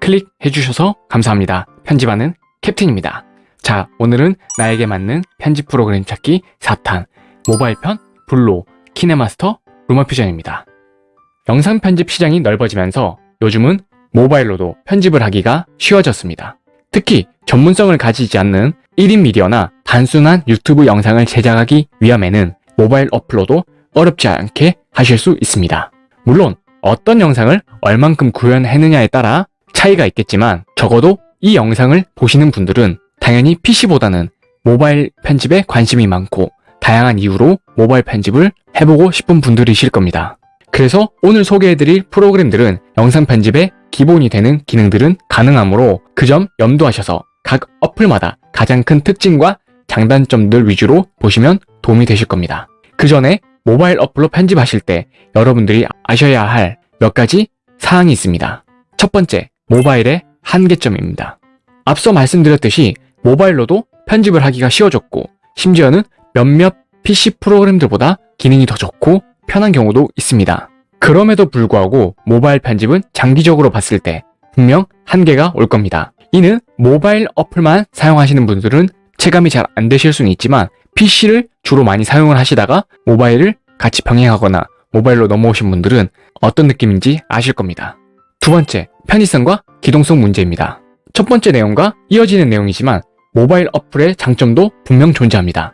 클릭해 주셔서 감사합니다. 편집하는 캡틴입니다. 자, 오늘은 나에게 맞는 편집 프로그램 찾기 4탄 모바일 편 블로 키네마스터 루마 퓨전입니다. 영상 편집 시장이 넓어지면서 요즘은 모바일로도 편집을 하기가 쉬워졌습니다. 특히 전문성을 가지지 않는 1인 미디어나 단순한 유튜브 영상을 제작하기 위함에는 모바일 어플로도 어렵지 않게 하실 수 있습니다. 물론 어떤 영상을 얼만큼 구현했느냐에 따라 차이가 있겠지만 적어도 이 영상을 보시는 분들은 당연히 PC보다는 모바일 편집에 관심이 많고 다양한 이유로 모바일 편집을 해보고 싶은 분들이실 겁니다. 그래서 오늘 소개해드릴 프로그램들은 영상 편집의 기본이 되는 기능들은 가능하므로 그 점 염두하셔서 각 어플마다 가장 큰 특징과 장단점들 위주로 보시면 도움이 되실 겁니다. 그 전에 모바일 어플로 편집하실 때 여러분들이 아셔야 할 몇 가지 사항이 있습니다. 첫 번째, 모바일의 한계점입니다. 앞서 말씀드렸듯이 모바일로도 편집을 하기가 쉬워졌고 심지어는 몇몇 PC 프로그램들보다 기능이 더 좋고 편한 경우도 있습니다. 그럼에도 불구하고 모바일 편집은 장기적으로 봤을 때 분명 한계가 올 겁니다. 이는 모바일 어플만 사용하시는 분들은 체감이 잘 안 되실 수는 있지만 PC를 주로 많이 사용을 하시다가 모바일을 같이 병행하거나 모바일로 넘어오신 분들은 어떤 느낌인지 아실 겁니다. 두 번째, 편의성과 기동성 문제입니다. 첫 번째 내용과 이어지는 내용이지만 모바일 어플의 장점도 분명 존재합니다.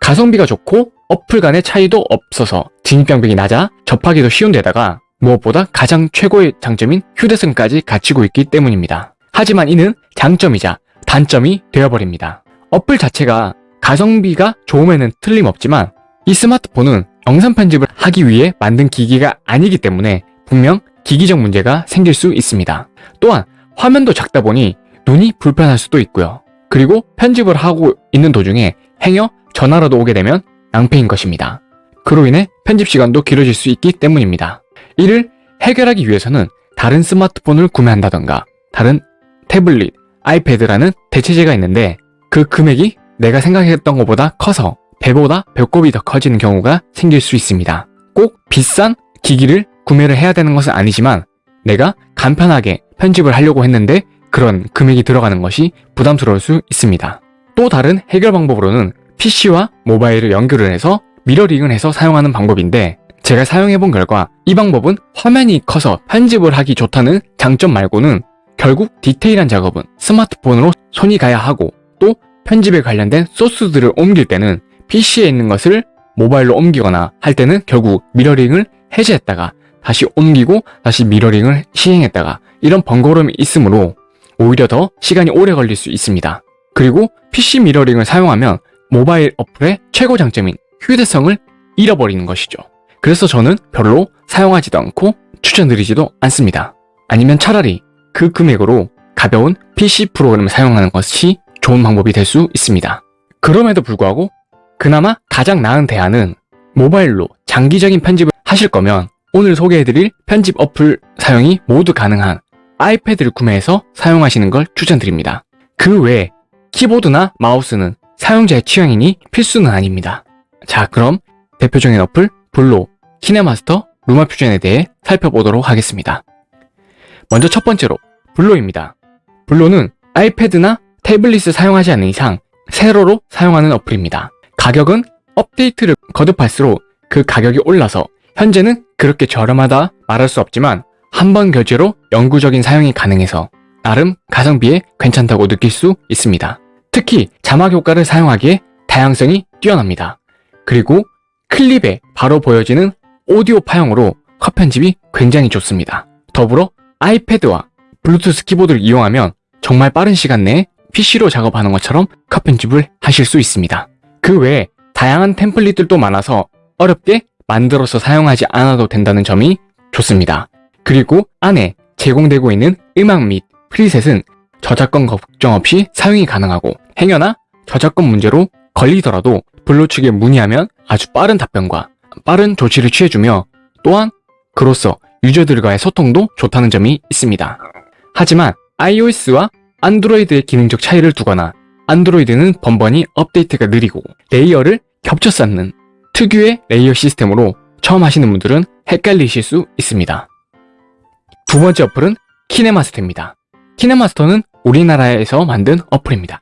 가성비가 좋고 어플 간의 차이도 없어서 진입장벽이 낮아 접하기도 쉬운 데다가 무엇보다 가장 최고의 장점인 휴대성까지 갖추고 있기 때문입니다. 하지만 이는 장점이자 단점이 되어버립니다. 어플 자체가 가성비가 좋음에는 틀림없지만 이 스마트폰은 영상 편집을 하기 위해 만든 기기가 아니기 때문에 분명 기기적 문제가 생길 수 있습니다. 또한 화면도 작다 보니 눈이 불편할 수도 있고요. 그리고 편집을 하고 있는 도중에 행여 전화라도 오게 되면 낭패인 것입니다. 그로 인해 편집 시간도 길어질 수 있기 때문입니다. 이를 해결하기 위해서는 다른 스마트폰을 구매한다던가 다른 태블릿, 아이패드라는 대체제가 있는데 그 금액이 내가 생각했던 것보다 커서 배보다 배꼽이 더 커지는 경우가 생길 수 있습니다. 꼭 비싼 기기를 구매를 해야 되는 것은 아니지만 내가 간편하게 편집을 하려고 했는데 그런 금액이 들어가는 것이 부담스러울 수 있습니다. 또 다른 해결 방법으로는 PC와 모바일을 연결을 해서 미러링을 해서 사용하는 방법인데 제가 사용해본 결과 이 방법은 화면이 커서 편집을 하기 좋다는 장점 말고는 결국 디테일한 작업은 스마트폰으로 손이 가야 하고 또 편집에 관련된 소스들을 옮길 때는 PC에 있는 것을 모바일로 옮기거나 할 때는 결국 mirroring을 해제했다가 다시 옮기고 다시 mirroring을 시행했다가 이런 번거로움이 있으므로 오히려 더 시간이 오래 걸릴 수 있습니다. 그리고 PC mirroring을 사용하면 모바일 어플의 최고 장점인 휴대성을 잃어버리는 것이죠. 그래서 저는 별로 사용하지도 않고 추천드리지도 않습니다. 아니면 차라리 그 금액으로 가벼운 PC 프로그램을 사용하는 것이 좋은 방법이 될 수 있습니다. 그럼에도 불구하고 그나마 가장 나은 대안은 모바일로 장기적인 편집을 하실 거면 오늘 소개해드릴 편집 어플 사용이 모두 가능한 아이패드를 구매해서 사용하시는 걸 추천드립니다. 그 외에 키보드나 마우스는 사용자의 취향이니 필수는 아닙니다. 자 그럼 대표적인 어플 블로, 키네마스터, 루마 퓨전에 대해 살펴보도록 하겠습니다. 먼저 첫 번째로 블로입니다. 블로는 아이패드나 태블릿을 사용하지 않는 이상 세로로 사용하는 어플입니다. 가격은 업데이트를 거듭할수록 그 가격이 올라서 현재는 그렇게 저렴하다 말할 수 없지만 한 번 결제로 영구적인 사용이 가능해서 나름 가성비에 괜찮다고 느낄 수 있습니다. 특히 자막 효과를 사용하기에 다양성이 뛰어납니다. 그리고 클립에 바로 보여지는 오디오 파형으로 컷 편집이 굉장히 좋습니다. 더불어 아이패드와 블루투스 키보드를 이용하면 정말 빠른 시간 내에 PC로 작업하는 것처럼 컷 편집을 하실 수 있습니다. 그 외에 다양한 템플릿들도 많아서 어렵게 만들어서 사용하지 않아도 된다는 점이 좋습니다. 그리고 안에 제공되고 있는 음악 및 preset은 저작권 걱정 없이 사용이 가능하고 행여나 저작권 문제로 걸리더라도 블로 측에 문의하면 아주 빠른 답변과 빠른 조치를 취해주며 또한 그로써 유저들과의 소통도 좋다는 점이 있습니다. 하지만 iOS와 안드로이드의 기능적 차이를 두거나 안드로이드는 번번이 업데이트가 느리고 layer를 겹쳐 쌓는 특유의 layer 시스템으로 처음 하시는 분들은 헷갈리실 수 있습니다. 두 번째 어플은 키네마스터입니다. 키네마스터는 우리나라에서 만든 어플입니다.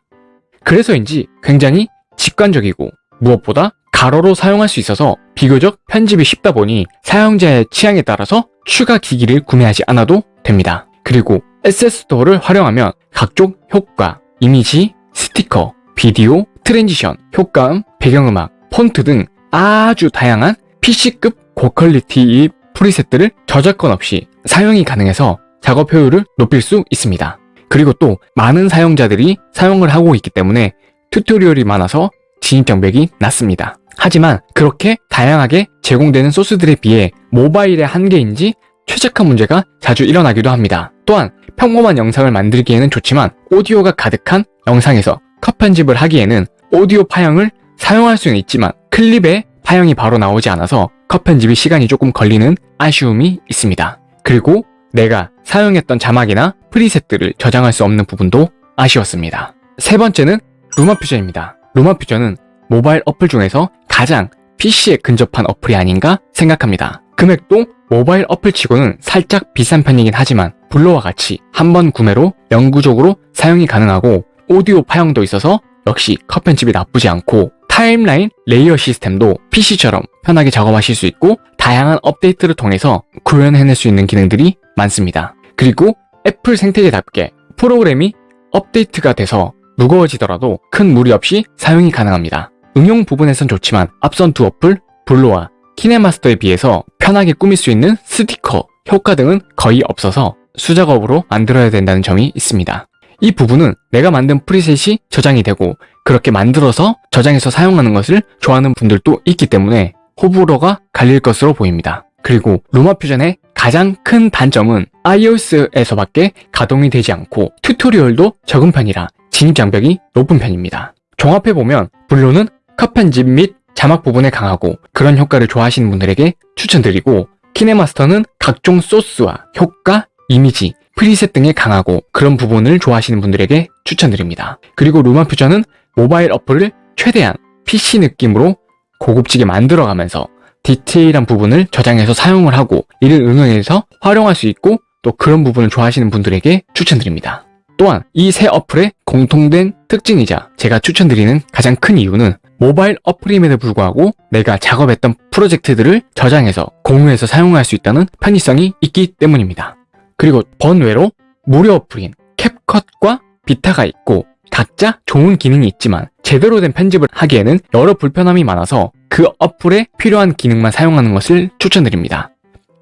그래서인지 굉장히 직관적이고 무엇보다 가로로 사용할 수 있어서 비교적 편집이 쉽다 보니 사용자의 취향에 따라서 추가 기기를 구매하지 않아도 됩니다. 그리고 SS 스토어를 활용하면 각종 효과, 이미지, 스티커, 비디오, transition, 효과음, 배경음악, 폰트 등 아주 다양한 PC급 고퀄리티의 프리셋들을 저작권 없이 사용이 가능해서 작업 효율을 높일 수 있습니다. 그리고 또 많은 사용자들이 사용을 하고 있기 때문에 튜토리얼이 많아서 진입장벽이 낮습니다. 하지만 그렇게 다양하게 제공되는 소스들에 비해 모바일의 한계인지 최적화 문제가 자주 일어나기도 합니다. 또한 평범한 영상을 만들기에는 좋지만 오디오가 가득한 영상에서 컷 편집을 하기에는 오디오 파형을 사용할 수는 있지만 클립에 파형이 바로 나오지 않아서 컷 편집이 시간이 조금 걸리는 아쉬움이 있습니다. 그리고 내가 사용했던 자막이나 프리셋들을 저장할 수 없는 부분도 아쉬웠습니다. 세 번째는 루마 퓨전입니다. 루마 퓨전은 모바일 어플 중에서 가장 PC에 근접한 어플이 아닌가 생각합니다. 금액도 모바일 어플치고는 살짝 비싼 편이긴 하지만 블로와 같이 한 번 구매로 영구적으로 사용이 가능하고 오디오 파형도 있어서 역시 컷 편집이 나쁘지 않고 timeline layer 시스템도 PC처럼 편하게 작업하실 수 있고 다양한 업데이트를 통해서 구현해낼 수 있는 기능들이 많습니다. 그리고 애플 생태계답게 프로그램이 업데이트가 돼서 무거워지더라도 큰 무리 없이 사용이 가능합니다. 응용 부분에선 좋지만 앞선 두 어플 블로와 키네마스터에 비해서 편하게 꾸밀 수 있는 스티커, 효과 등은 거의 없어서 수작업으로 만들어야 된다는 점이 있습니다. 이 부분은 내가 만든 preset이 저장이 되고 그렇게 만들어서 저장해서 사용하는 것을 좋아하는 분들도 있기 때문에 호불호가 갈릴 것으로 보입니다. 그리고 루마 퓨전의 가장 큰 단점은 iOS에서밖에 가동이 되지 않고 tutorial도 적은 편이라 진입장벽이 높은 편입니다. 종합해보면 블로는 컷 편집 및 자막 부분에 강하고 그런 효과를 좋아하시는 분들에게 추천드리고 키네마스터는 각종 소스와 효과, 이미지, preset 등에 강하고 그런 부분을 좋아하시는 분들에게 추천드립니다. 그리고 루마 퓨전은 모바일 어플을 최대한 PC 느낌으로 고급지게 만들어가면서 디테일한 부분을 저장해서 사용을 하고 이를 응용해서 활용할 수 있고 또 그런 부분을 좋아하시는 분들에게 추천드립니다. 또한 이세 어플의 공통된 특징이자 제가 추천드리는 가장 큰 이유는 모바일 어플임에도 불구하고 내가 작업했던 프로젝트들을 저장해서 공유해서 사용할 수 있다는 편의성이 있기 때문입니다. 그리고 번외로 무료 어플인 캡컷과 비타가 있고 각자 좋은 기능이 있지만 제대로 된 편집을 하기에는 여러 불편함이 많아서 그 어플에 필요한 기능만 사용하는 것을 추천드립니다.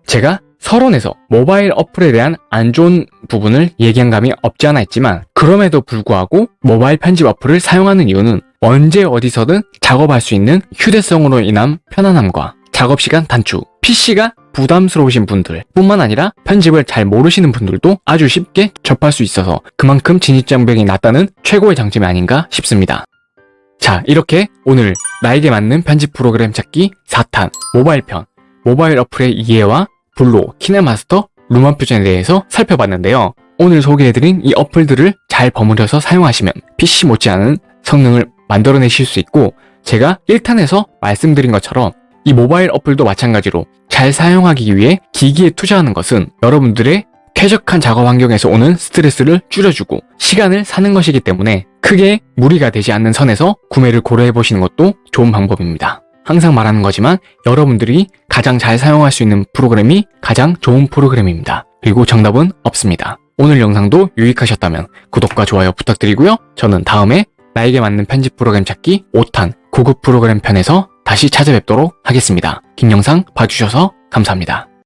제가 서론에서 모바일 어플에 대한 안 좋은 부분을 얘기한 감이 없지 않아 있지만 그럼에도 불구하고 모바일 편집 어플을 사용하는 이유는 언제 어디서든 작업할 수 있는 휴대성으로 인한 편안함과 작업시간 단축, PC가 부담스러우신 분들 뿐만 아니라 편집을 잘 모르시는 분들도 아주 쉽게 접할 수 있어서 그만큼 진입장벽이 낮다는 최고의 장점이 아닌가 싶습니다. 자 이렇게 오늘 나에게 맞는 편집 프로그램 찾기 4탄 모바일 편 모바일 어플의 이해와 블로, 키네마스터, 루마퓨전에 대해서 살펴봤는데요. 오늘 소개해드린 이 어플들을 잘 버무려서 사용하시면 PC 못지않은 성능을 만들어내실 수 있고 제가 1탄에서 말씀드린 것처럼 이 모바일 어플도 마찬가지로 잘 사용하기 위해 기기에 투자하는 것은 여러분들의 쾌적한 작업 환경에서 오는 스트레스를 줄여주고 시간을 사는 것이기 때문에 크게 무리가 되지 않는 선에서 구매를 고려해보시는 것도 좋은 방법입니다. 항상 말하는 거지만 여러분들이 가장 잘 사용할 수 있는 프로그램이 가장 좋은 프로그램입니다. 그리고 정답은 없습니다. 오늘 영상도 유익하셨다면 구독과 좋아요 부탁드리고요. 저는 다음에 나에게 맞는 편집 프로그램 찾기 5탄 고급 프로그램 편에서 다시 찾아뵙도록 하겠습니다. 긴 영상 봐주셔서 감사합니다.